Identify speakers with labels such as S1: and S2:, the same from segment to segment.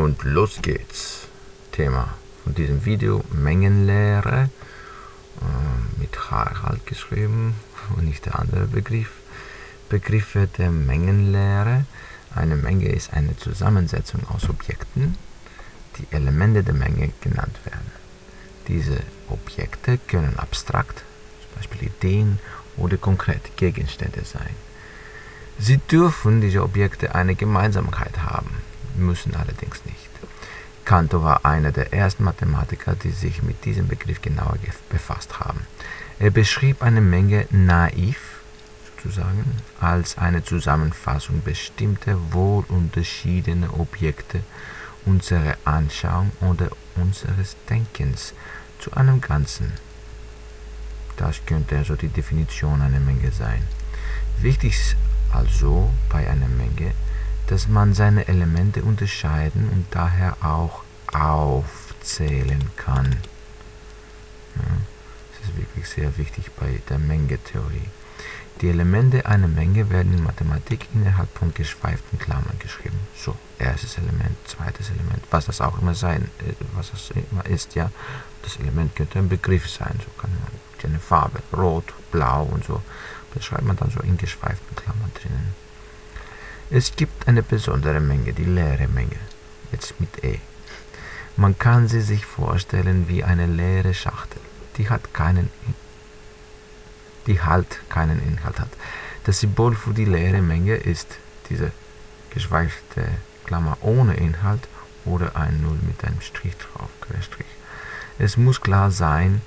S1: Und los geht's. Thema von diesem Video Mengenlehre äh, mit Harald geschrieben und nicht der andere Begriff. Begriffe der Mengenlehre. Eine Menge ist eine Zusammensetzung aus Objekten, die Elemente der Menge genannt werden. Diese Objekte können abstrakt, zum Beispiel Ideen oder konkrete Gegenstände sein. Sie dürfen diese Objekte eine Gemeinsamkeit haben, müssen allerdings nicht. Cantor war einer der ersten Mathematiker, die sich mit diesem Begriff genauer befasst haben. Er beschrieb eine Menge naiv, sozusagen, als eine Zusammenfassung bestimmter wohl unterschiedener Objekte unserer Anschauung oder unseres Denkens zu einem Ganzen. Das könnte also die Definition einer Menge sein. Wichtig ist also bei einer Menge, dass man seine Elemente unterscheiden und daher auch aufzählen kann. Ja, das ist wirklich sehr wichtig bei der Mengetheorie. Die Elemente einer Menge werden in Mathematik innerhalb von geschweiften Klammern geschrieben. So, erstes Element, zweites Element, was das auch immer sein, äh, was das immer ist, ja. Das Element könnte ein Begriff sein, so kann man eine Farbe, rot, blau und so. Das schreibt man dann so in geschweiften Klammern drinnen. Es gibt eine besondere Menge, die leere Menge, jetzt mit E. Man kann sie sich vorstellen wie eine leere Schachtel. Die hat keinen die halt keinen Inhalt hat. Das Symbol für die leere Menge ist diese geschweifte Klammer ohne Inhalt oder ein Null mit einem Strich drauf, Querstrich. Es muss klar sein,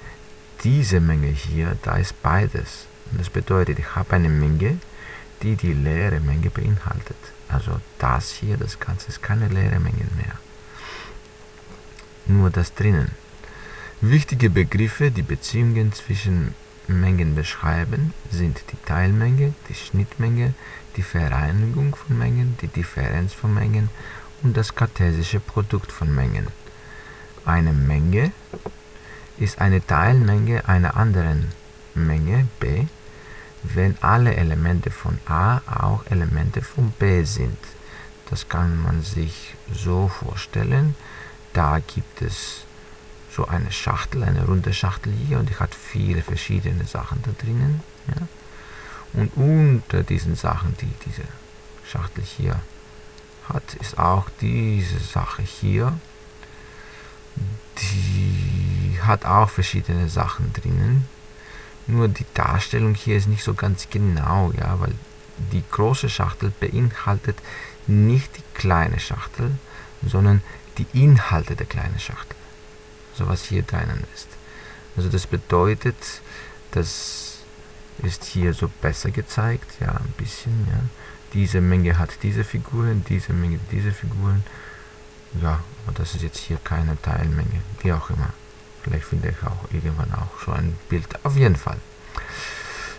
S1: diese Menge hier, da ist beides. Und das bedeutet, ich habe eine Menge, die die leere Menge beinhaltet. Also das hier, das Ganze ist keine leere Menge mehr. Nur das drinnen. Wichtige Begriffe, die Beziehungen zwischen Mengen beschreiben, sind die Teilmenge, die Schnittmenge, die Vereinigung von Mengen, die Differenz von Mengen und das kartesische Produkt von Mengen. Eine Menge ist eine Teilmenge einer anderen Menge b, wenn alle Elemente von a auch Elemente von b sind. Das kann man sich so vorstellen. Da gibt es so eine Schachtel, eine runde Schachtel hier und die hat viele verschiedene Sachen da drinnen. Ja. Und unter diesen Sachen, die diese Schachtel hier hat, ist auch diese Sache hier. Die hat auch verschiedene Sachen drinnen. Nur die Darstellung hier ist nicht so ganz genau, ja, weil die große Schachtel beinhaltet nicht die kleine Schachtel, sondern die Inhalte der kleinen Schachtel so was hier drinnen ist. Also das bedeutet, das ist hier so besser gezeigt, ja, ein bisschen, ja. Diese Menge hat diese Figuren, diese Menge diese Figuren. Ja, aber das ist jetzt hier keine Teilmenge, wie auch immer. Vielleicht finde ich auch irgendwann auch so ein Bild. Auf jeden Fall.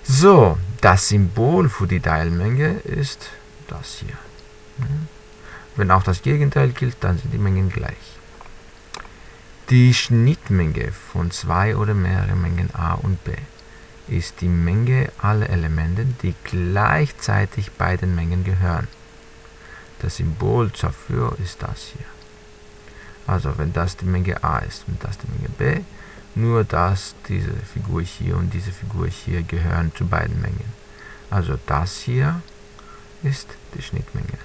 S1: So, das Symbol für die Teilmenge ist das hier. Wenn auch das Gegenteil gilt, dann sind die Mengen gleich. Die Schnittmenge von zwei oder mehreren Mengen a und b ist die Menge aller Elemente, die gleichzeitig beiden Mengen gehören. Das Symbol dafür ist das hier. Also wenn das die Menge a ist und das die Menge b, nur dass diese Figur hier und diese Figur hier gehören zu beiden Mengen. Also das hier ist die Schnittmenge.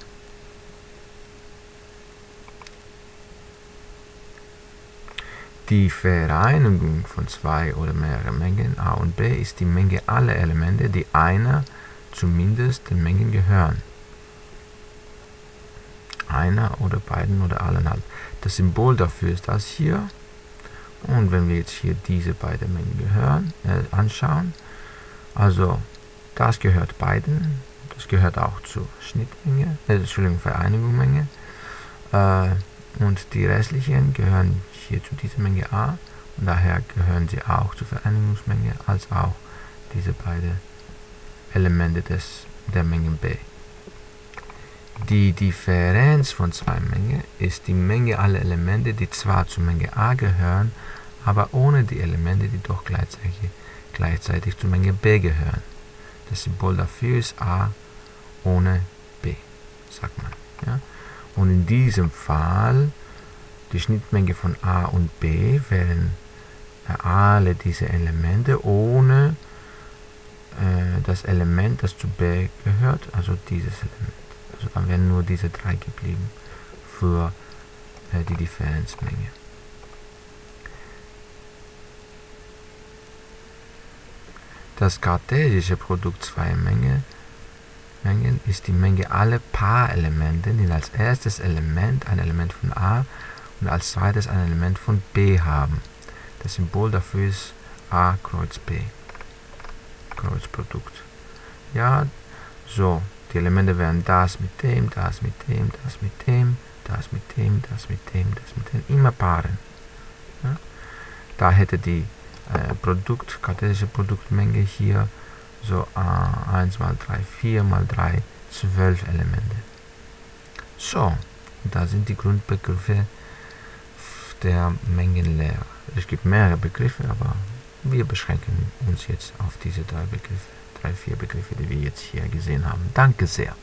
S1: Die Vereinigung von zwei oder mehreren Mengen a und b ist die Menge aller Elemente, die einer zumindest den Mengen gehören. Einer oder beiden oder allen halt. Das Symbol dafür ist das hier. Und wenn wir jetzt hier diese beiden Mengen gehören, äh, anschauen, also das gehört beiden, das gehört auch zur Schnittmenge, äh, Entschuldigung, Vereinigungsmenge. Äh, und die restlichen gehören hier zu dieser Menge a und daher gehören sie auch zur Vereinigungsmenge als auch diese beiden Elemente des, der Menge b. Die Differenz von zwei Mengen ist die Menge aller Elemente, die zwar zur Menge a gehören, aber ohne die Elemente, die doch gleichzeitig, gleichzeitig zur Menge b gehören. Das Symbol dafür ist a ohne b, sagt man. Ja? Und in diesem Fall die Schnittmenge von A und B wären alle diese Elemente ohne äh, das Element, das zu B gehört, also dieses Element. Also dann wären nur diese drei geblieben für äh, die Differenzmenge. Das kartesische Produkt zweier Menge, Mengen ist die Menge aller Paarelemente, die als erstes Element ein Element von A und als zweites ein Element von B haben. Das Symbol dafür ist A Kreuz B. Kreuzprodukt. Ja, so. Die Elemente wären das mit dem, das mit dem, das mit dem, das mit dem, das mit dem, das mit dem. Immer Paaren. Ja? Da hätte die äh, Produkt, kartesische Produktmenge hier so äh, 1 mal 3, 4 mal 3, 12 Elemente. So, da sind die Grundbegriffe der Mengenlehre. Es gibt mehrere Begriffe, aber wir beschränken uns jetzt auf diese drei Begriffe, drei, vier Begriffe, die wir jetzt hier gesehen haben. Danke sehr.